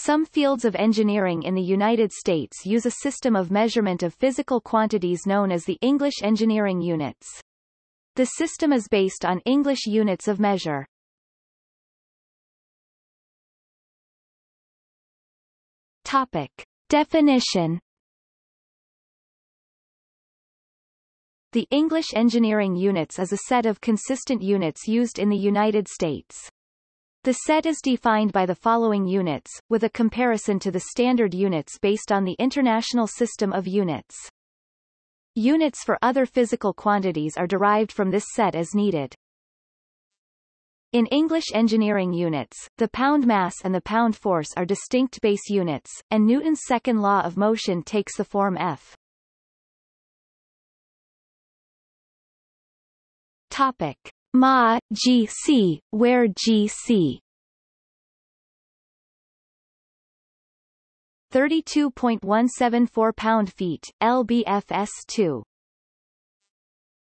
Some fields of engineering in the United States use a system of measurement of physical quantities known as the English engineering units. The system is based on English units of measure. Topic. Definition The English engineering units is a set of consistent units used in the United States. The set is defined by the following units, with a comparison to the standard units based on the International System of Units. Units for other physical quantities are derived from this set as needed. In English engineering units, the pound mass and the pound force are distinct base units, and Newton's second law of motion takes the form F. Topic. Ma, GC, where GC 32.174 pound-feet, lbfs2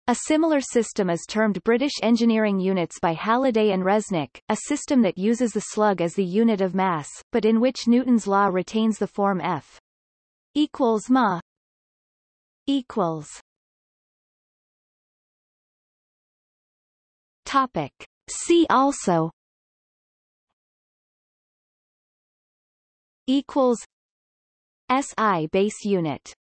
a similar system is termed British engineering units by Halliday and Resnick, a system that uses the slug as the unit of mass, but in which Newton's law retains the form F. Equals ma. Equals Topic. See also equals SI base unit